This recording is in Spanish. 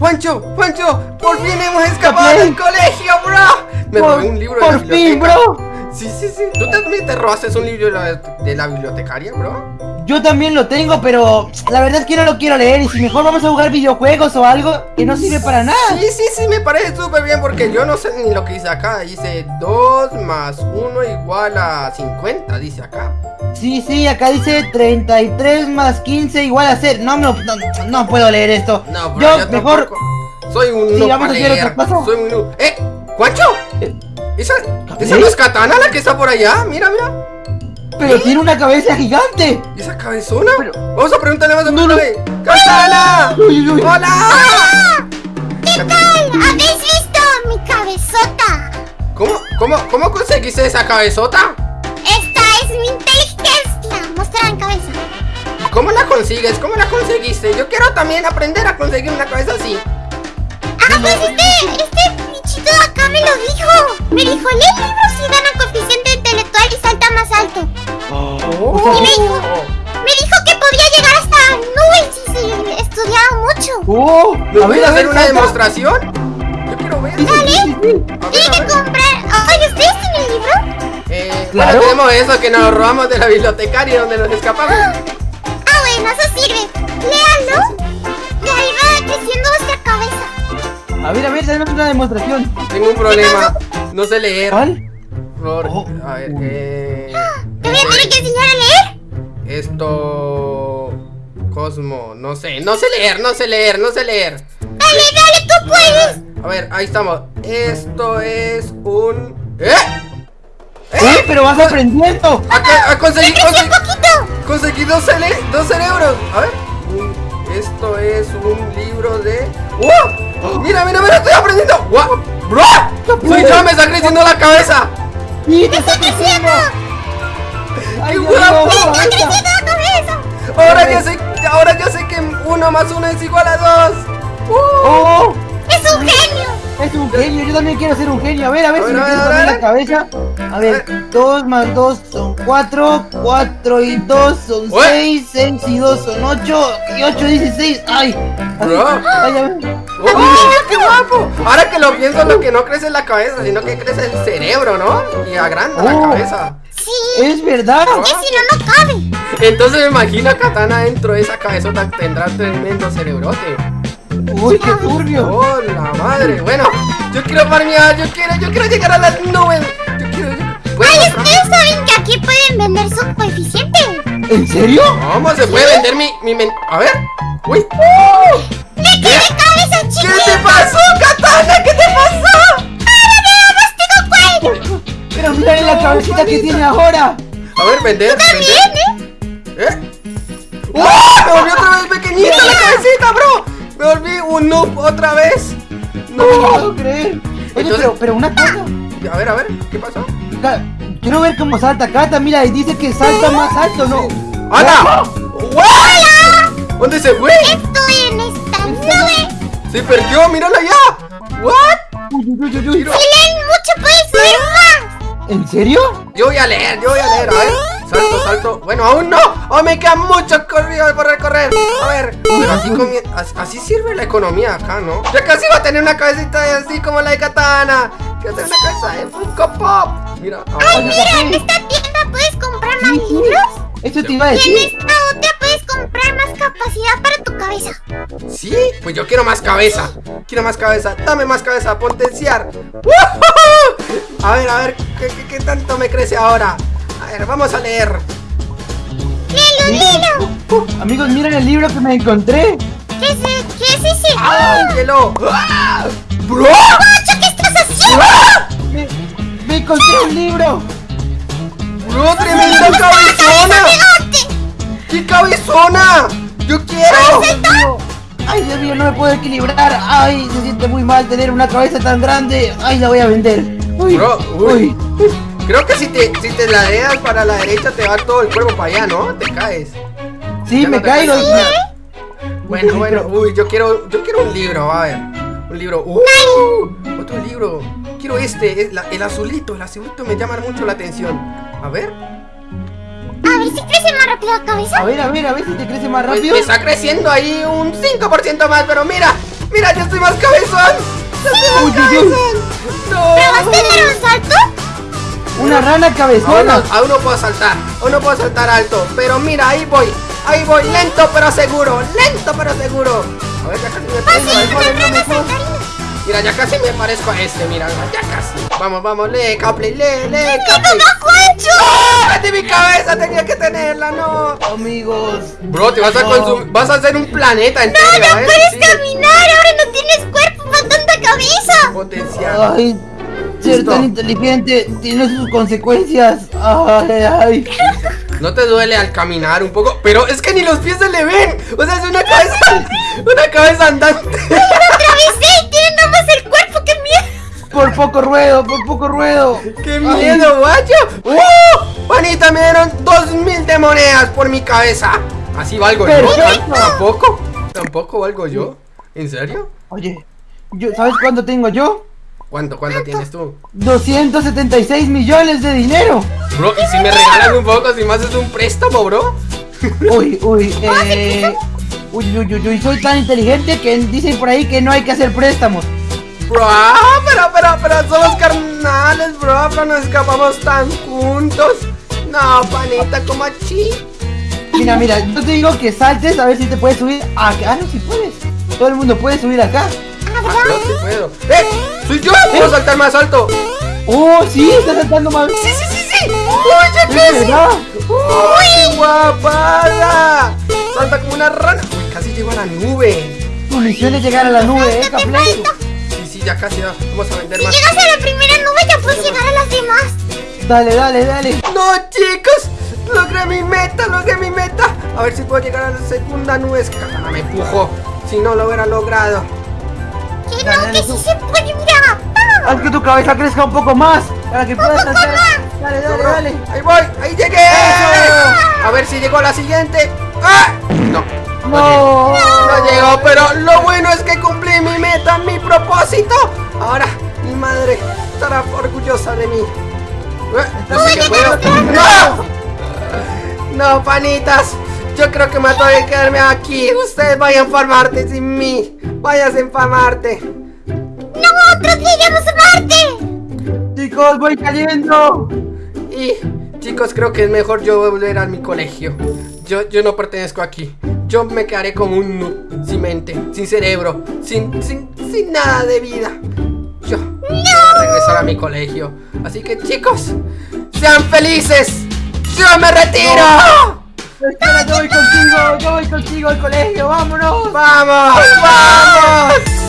Juancho, Juancho, por fin hemos escapado del colegio, bro. Me robé un libro por de la fin, bro. Sí, sí, sí. ¿Tú también te robaste un libro de la, de la bibliotecaria, bro? Yo también lo tengo, pero la verdad es que no lo quiero leer. Y si mejor vamos a jugar videojuegos o algo que no sirve para nada. Sí, sí, sí, me parece súper bien porque yo no sé ni lo que dice acá. Dice 2 más 1 igual a 50, dice acá. Sí, sí, acá dice 33 más 15 igual a 0. No, no, no, no puedo leer esto. No, bro, yo, mejor. Tampoco. Soy un. Sí, vamos a cosa. Soy un. ¡Eh! ¿Cuacho? ¿Esa, ¿Esa no es Katana la que está por allá? Mira, mira. Pero tiene una cabeza gigante. ¿Y esa cabezona? Pero... Vamos a preguntarle más a no, no. ¡Katana! Uy, uy, ¡Hola! ¿Qué tal? ¿Habéis visto mi cabezota? ¿Cómo, cómo, cómo conseguiste esa cabezota? Esta es mi inteligencia. Mostrar en cabeza. ¿Cómo la consigues? ¿Cómo la conseguiste? Yo quiero también aprender a conseguir una cabeza así. Ah, pues este, este bichito de acá me lo dijo. Me dijo, lee libros Y me dijo, me dijo que podía llegar hasta nubes si se estudiaba mucho. Oh, ¿Me voy a hacer una demostración? Yo quiero ver. Dale. Tiene que comprar. Oye, ¿ustedes tienen el libro? Eh, ¿Claro? Bueno, tenemos eso que nos robamos de la bibliotecaria donde nos escapamos. Ah, bueno, eso sirve. Léalo. Y ahí va creciendo vuestra cabeza. A ver, a ver, tenemos una demostración. Tengo un problema. No sé leer. ¿Cuál? Oh. A ver, eh... ¿Te voy a tener que enseñar a leer? Esto... Cosmo, no sé, no sé leer, no sé leer, no sé leer Dale, dale, tú puedes A ver, ahí estamos Esto es un... ¿Eh? ¿Eh? pero vas aprendiendo Acá, conseguí, conseguí, conseguí dos, cere dos cerebros A ver Esto es un libro de... ¡Oh! Mira, mira, mira, estoy aprendiendo ¡Wow! ¡Bro! ¡Soy yo, me está creciendo la cabeza! ¡Sí, te está creciendo! ¡Qué guapo! Ahora ya sé, ahora ya sé que uno más uno es igual a dos. ¡Uh! ¡Oh! ¡Es un genio! Es un genio, yo también quiero ser un genio. A ver, a ver si me quedo también la cabeza. A ver, 2 más 2 son 4, 4 y 2 son 6, 6 y 2 son 8, y 8 y 16. ¡Ay! Bro. Ay, a ver. ¡Oh, qué guapo! Ahora que lo pienso, lo que no crece es la cabeza, sino que crece el cerebro, ¿no? Y agranda la Oh. cabeza. Es verdad. Porque si no, no cabe. Entonces me imagino a Katana dentro de esa cabezota tendrá tremendo cerebrote. Uy, qué turbio. ¡Oh, la madre! Bueno, yo quiero farmear, yo quiero, yo quiero llegar a las nubes. Yo quiero. yo- ¿Puedo Ay, ustedes saben que aquí pueden vender su coeficiente. ¿En serio? ¿Cómo se puede vender mi, mi men- A ver. ¡Uy! ¡Me quedé cabecita que tiene ahora. A ver, vender, También, vender. ¿Eh? ¡Oh! Me volví otra vez pequeñita la cabecita, bro. Me volví un noob otra vez. No lo No. puedo creer. Oye, Entonces- pero, pero una cosa. A ver, a ver, ¿qué pasó? Quiero ver cómo salta Cata, mira, y dice que salta más alto, ¿no? ¡Hala! ¡Hola! ¿Dónde se fue? Estoy en esta nube. Se perdió, mírala ya. ¿What? Uy, uy, uy, uy, uy. Mira. Si leen mucho, puedes subir más. ¿En serio? Yo voy a leer, yo voy a leer, a ver. Salto, salto. Bueno, aún no. Aún me queda mucho corrido por recorrer. A ver, pero así, comie- as- así sirve la economía acá, ¿no? Ya casi va a tener una cabecita así como la de Katana. Quiero tener una cabeza de Funko Pop. Mira, Ay, ahora. mira, en esta tienda puedes comprar más libros. Eso te iba a Y en decir. esta otra puedes comprar más capacidad para tu cabeza. ¿Sí? Pues yo quiero más cabeza. Quiero más cabeza. Dame más cabeza. Potenciar. ¡Woohoo! A ver, a ver. ¿qué, qué, qué tanto me crece ahora? A ver, vamos a leer. Léelo, léelo. Uh, amigos, miren el libro que me encontré. ¿Qué es, qué es ese? ¡Ángelo! ¡Ah! ¡Bro! ¡Macho, qué estás haciendo! Me, me encontré un libro. ¡Bro, tremenda cabezona! ¡Qué cabezona! ¡Yo quiero! Ay, Dios mío, no me puedo equilibrar. Ay, se siente muy mal tener una cabeza tan grande. Ay, la voy a vender. Uy, Bro, uy. uy. Creo que si te, si te ladeas para la derecha te va todo el cuerpo para allá, ¿no? Te caes. Sí, Ya me no caigo. caes. Bueno, bueno, uy, yo quiero, yo quiero un libro, a ver. Un libro. ¡Uh! Otro libro. Quiero este, es la- el azulito, el azulito me llama mucho la atención. A ver. A ver si crece más rápido la cabeza. A ver, a ver, a ver si te crece más Pues rápido. me está creciendo ahí un 5% más, pero mira, Mira, yo estoy más cabezón. No. ¿Pero vas a un salto? Una rana Aún cabezona. no, aún no puedo saltar, aún no puedo saltar alto, pero mira, ahí voy, ahí voy, lento pero seguro, lento pero seguro. A ver, ya casi me parezco rana saltarina. Mira, ya casi me parezco a este, mira, ya casi. Vamos, vamos, lee, Capley, lee, lee, ¡Mi Capley. ¡Ah! ¡Metí mi cabeza! Tenía que tenerla, no. Amigos. Bro, te vas a No. consumir, vas a hacer un planeta entero, ¡No, no ¿eh? puedes Sí, caminar! Ay, ser Listo. tan inteligente tiene sus consecuencias. Ay, ay. ¿No te duele al caminar un poco? Pero es que ni los pies se le ven. O sea, es una cabeza, una cabeza andante. ¡Atravesé! ¡Tiene nada más el cuerpo! ¡Qué miedo! Por poco ruedo, por poco ruedo. ¡Qué Ay. miedo, guacho! ¡Uh! Panita, me dieron dos mil de monedas por mi cabeza. Así valgo yo. ¿Tampoco? ¿Tampoco valgo yo? ¿En serio? Oye, yo, ¿sabes cuánto tengo yo? ¿Cuánto, cuánto tienes tú? 276 millones de dinero. Bro, ¿y si me regalan un poco, si me haces un préstamo, bro? Uy, uy, eh. Uy, uy, uy, uy, soy tan inteligente que dicen por ahí que no hay que hacer préstamos. Bro, ah, pero, pero, pero somos carnales, bro, pero nos escapamos tan juntos. No, panita, como así. Mira, mira, yo te digo que saltes a ver si te puedes subir acá. Ah, no, si puedes. Todo el mundo puede subir acá. Ah, yo sí puedo. ¡Eh! ¡Soy yo! ¡Puedo saltar más alto! Oh, sí, está saltando más. ¡Sí, sí, sí, sí! ¡Uy, ya casi! ¡Uy, qué guapada! Salta como una rana. Uy, casi llego a la nube. Tu misión es llegar a la nube, eh, Capley. Sí, sí, ya casi. Vamos a vender Si más. llegas a la primera nube ya puedes llegar a las demás. Dale, dale, dale. ¡No, chicos! ¡Logré mi meta! ¡Logré mi meta! A ver si puedo llegar a la segunda nube. Es que Katana me empujó. Si no lo hubiera logrado. Que no, dale, que sí se puede, mira. Haz que tu cabeza crezca un poco más para que puedas más. Dale, dale, dale. ¡Ahí voy! ¡Ahí llegué! A ver si llegó a la siguiente. ¡Ah! No. No. No llegó, pero lo bueno es que cumplí mi meta, mi propósito. Ahora mi madre estará orgullosa de mí. Eh, No puedo. ¡No! No, panitas. Yo creo que me tengo que quedarme aquí. Ustedes vayan a enfermarte sin mí. Vayas a enfermarte. ¡Nosotros iremos a Marte! Chicos, voy cayendo. Y chicos, creo que es mejor yo volver a mi colegio. Yo, yo no pertenezco aquí. Yo me quedaré como un noob, sin mente, sin cerebro, sin, sin, sin nada de vida. Yo voy a regresar a mi colegio. Así que chicos, sean felices. Yo me retiro. Espera, yo voy contigo, yo voy contigo al colegio, vámonos. Vamos, vamos.